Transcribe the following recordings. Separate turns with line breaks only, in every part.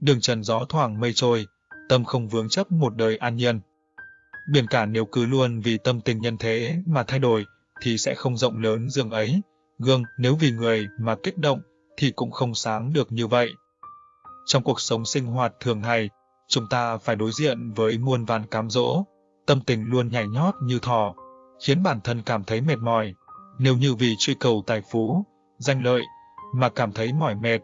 đường trần gió thoảng mây trôi, tâm không vướng chấp một đời an nhiên. Biển cả nếu cứ luôn vì tâm tình nhân thế mà thay đổi, thì sẽ không rộng lớn dường ấy. Gương nếu vì người mà kích động, thì cũng không sáng được như vậy. Trong cuộc sống sinh hoạt thường ngày, chúng ta phải đối diện với muôn vàn cám dỗ, tâm tình luôn nhảy nhót như thỏ, khiến bản thân cảm thấy mệt mỏi. Nếu như vì truy cầu tài phú, danh lợi mà cảm thấy mỏi mệt,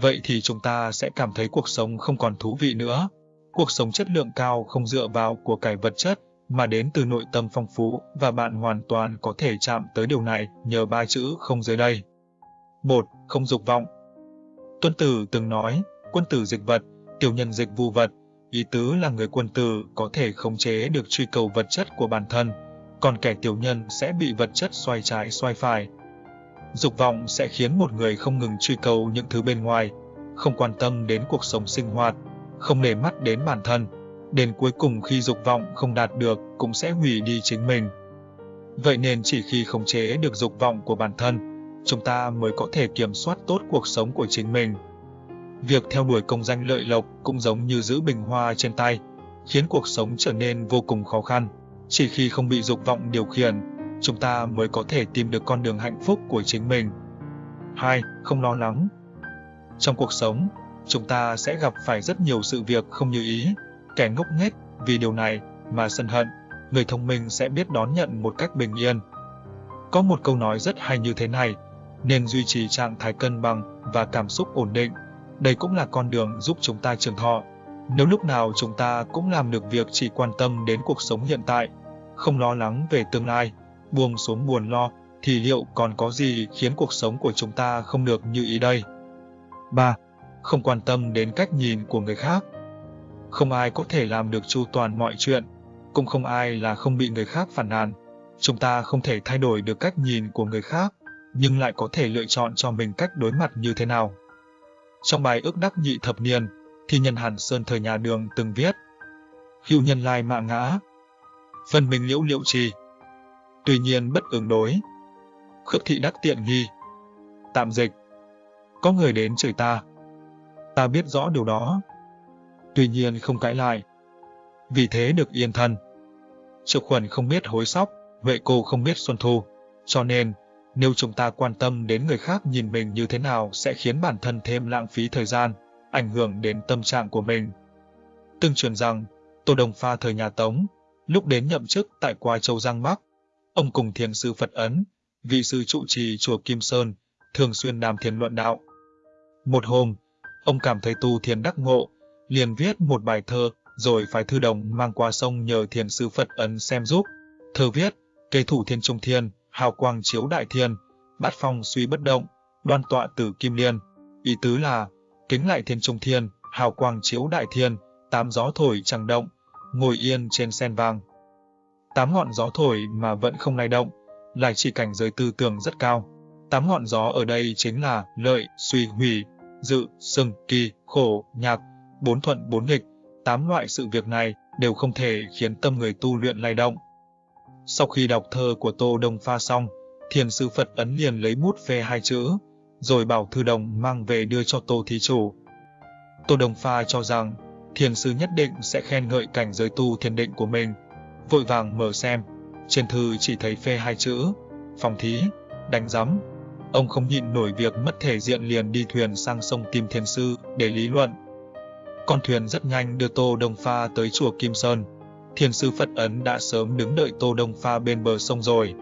vậy thì chúng ta sẽ cảm thấy cuộc sống không còn thú vị nữa. Cuộc sống chất lượng cao không dựa vào của cải vật chất, mà đến từ nội tâm phong phú và bạn hoàn toàn có thể chạm tới điều này nhờ ba chữ không dưới đây. 1. Không dục vọng Tuân Tử từng nói, quân tử dịch vật, tiểu nhân dịch vu vật, ý tứ là người quân tử có thể khống chế được truy cầu vật chất của bản thân, còn kẻ tiểu nhân sẽ bị vật chất xoay trái xoay phải. Dục vọng sẽ khiến một người không ngừng truy cầu những thứ bên ngoài, không quan tâm đến cuộc sống sinh hoạt, không để mắt đến bản thân, đến cuối cùng khi dục vọng không đạt được cũng sẽ hủy đi chính mình. Vậy nên chỉ khi khống chế được dục vọng của bản thân, chúng ta mới có thể kiểm soát tốt cuộc sống của chính mình. Việc theo đuổi công danh lợi lộc cũng giống như giữ bình hoa trên tay, khiến cuộc sống trở nên vô cùng khó khăn. Chỉ khi không bị dục vọng điều khiển, chúng ta mới có thể tìm được con đường hạnh phúc của chính mình. 2. Không lo lắng Trong cuộc sống, chúng ta sẽ gặp phải rất nhiều sự việc không như ý, kẻ ngốc nghếch vì điều này mà sân hận, người thông minh sẽ biết đón nhận một cách bình yên. Có một câu nói rất hay như thế này, nên duy trì trạng thái cân bằng và cảm xúc ổn định. Đây cũng là con đường giúp chúng ta trường thọ. Nếu lúc nào chúng ta cũng làm được việc chỉ quan tâm đến cuộc sống hiện tại, không lo lắng về tương lai, buông xuống buồn lo, thì liệu còn có gì khiến cuộc sống của chúng ta không được như ý đây? 3. Không quan tâm đến cách nhìn của người khác. Không ai có thể làm được chu toàn mọi chuyện, cũng không ai là không bị người khác phản nàn. Chúng ta không thể thay đổi được cách nhìn của người khác, nhưng lại có thể lựa chọn cho mình cách đối mặt như thế nào. Trong bài ước đắc nhị thập niên, thì nhân Hàn Sơn thời nhà đường từng viết Hữu nhân lai mạng ngã, phân minh liễu liễu trì, tuy nhiên bất ứng đối, khước thị đắc tiện nghi. Tạm dịch, có người đến chửi ta, ta biết rõ điều đó, tuy nhiên không cãi lại, vì thế được yên thân. Triệu khuẩn không biết hối sóc, vệ cô không biết xuân thu, cho nên nếu chúng ta quan tâm đến người khác nhìn mình như thế nào sẽ khiến bản thân thêm lãng phí thời gian, ảnh hưởng đến tâm trạng của mình. Tương truyền rằng, Tô Đồng Pha thời nhà Tống, lúc đến nhậm chức tại Quai Châu Giang Bắc, ông cùng thiền sư Phật Ấn, vị sư trụ trì chùa Kim Sơn, thường xuyên làm thiền luận đạo. Một hôm, ông cảm thấy tu thiền đắc ngộ, liền viết một bài thơ rồi phải thư đồng mang qua sông nhờ thiền sư Phật Ấn xem giúp. Thơ viết, cây thủ thiên trung thiên, hào quang chiếu đại thiên, bát phong suy bất động, đoan tọa tử kim liên. Ý tứ là, kính lại thiên trung thiên, hào quang chiếu đại thiên, tám gió thổi chẳng động, ngồi yên trên sen vàng. Tám ngọn gió thổi mà vẫn không lay động, lại chỉ cảnh giới tư tưởng rất cao. Tám ngọn gió ở đây chính là lợi, suy, hủy, dự, sừng, kỳ, khổ, nhạc, bốn thuận bốn nghịch. Tám loại sự việc này đều không thể khiến tâm người tu luyện lay động. Sau khi đọc thơ của Tô Đông Pha xong, thiền sư Phật ấn liền lấy bút phê hai chữ, rồi bảo thư đồng mang về đưa cho Tô Thí Chủ. Tô Đông Pha cho rằng, thiền sư nhất định sẽ khen ngợi cảnh giới tu thiền định của mình. Vội vàng mở xem, trên thư chỉ thấy phê hai chữ, phòng thí, đánh giấm. Ông không nhịn nổi việc mất thể diện liền đi thuyền sang sông tìm thiền sư để lý luận. Con thuyền rất nhanh đưa Tô Đông Pha tới chùa Kim Sơn thiền sư Phật Ấn đã sớm đứng đợi Tô Đông Pha bên bờ sông rồi.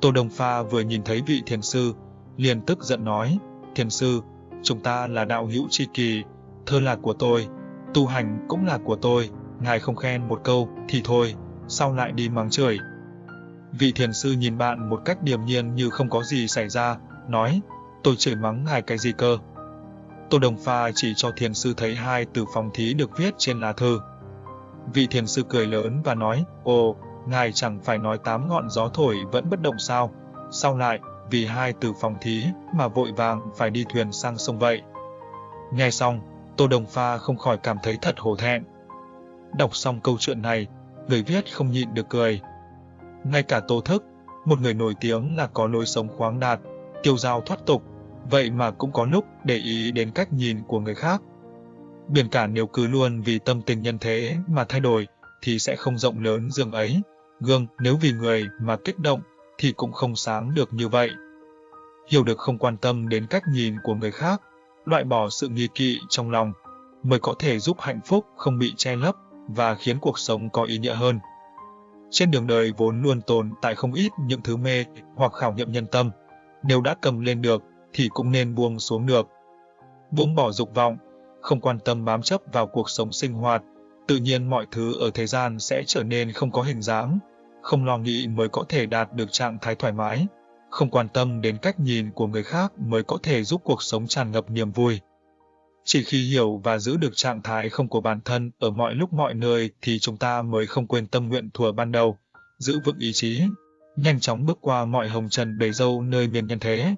Tô Đông Pha vừa nhìn thấy vị thiền sư, liền tức giận nói, thiền sư, chúng ta là đạo hữu tri kỳ, thơ là của tôi, tu hành cũng là của tôi, ngài không khen một câu thì thôi, sau lại đi mắng chửi. Vị thiền sư nhìn bạn một cách điềm nhiên như không có gì xảy ra, nói, tôi chửi mắng ngài cái gì cơ. Tô Đồng Pha chỉ cho thiền sư thấy hai từ phòng thí được viết trên lá thư. Vị thiền sư cười lớn và nói, Ồ, ngài chẳng phải nói tám ngọn gió thổi vẫn bất động sao, sau lại, vì hai từ phòng thí mà vội vàng phải đi thuyền sang sông vậy. Nghe xong, Tô Đồng Pha không khỏi cảm thấy thật hổ thẹn. Đọc xong câu chuyện này, người viết không nhịn được cười. Ngay cả Tô Thức, một người nổi tiếng là có lối sống khoáng đạt, tiêu dao thoát tục, vậy mà cũng có lúc để ý đến cách nhìn của người khác. Biển cả nếu cứ luôn vì tâm tình nhân thế mà thay đổi, thì sẽ không rộng lớn dường ấy. Gương nếu vì người mà kích động, thì cũng không sáng được như vậy. Hiểu được không quan tâm đến cách nhìn của người khác, loại bỏ sự nghi kỵ trong lòng, mới có thể giúp hạnh phúc không bị che lấp và khiến cuộc sống có ý nghĩa hơn. Trên đường đời vốn luôn tồn tại không ít những thứ mê hoặc khảo nghiệm nhân tâm. Nếu đã cầm lên được thì cũng nên buông xuống được. Buông bỏ dục vọng, không quan tâm bám chấp vào cuộc sống sinh hoạt, tự nhiên mọi thứ ở thế gian sẽ trở nên không có hình dáng. Không lo nghĩ mới có thể đạt được trạng thái thoải mái. Không quan tâm đến cách nhìn của người khác mới có thể giúp cuộc sống tràn ngập niềm vui. Chỉ khi hiểu và giữ được trạng thái không của bản thân ở mọi lúc mọi nơi thì chúng ta mới không quên tâm nguyện thuở ban đầu, giữ vững ý chí, nhanh chóng bước qua mọi hồng trần đầy dâu nơi miền nhân thế.